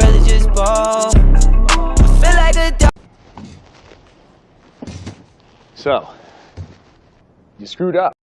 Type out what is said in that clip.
rather fall. Feel like a dog. So, you screwed up.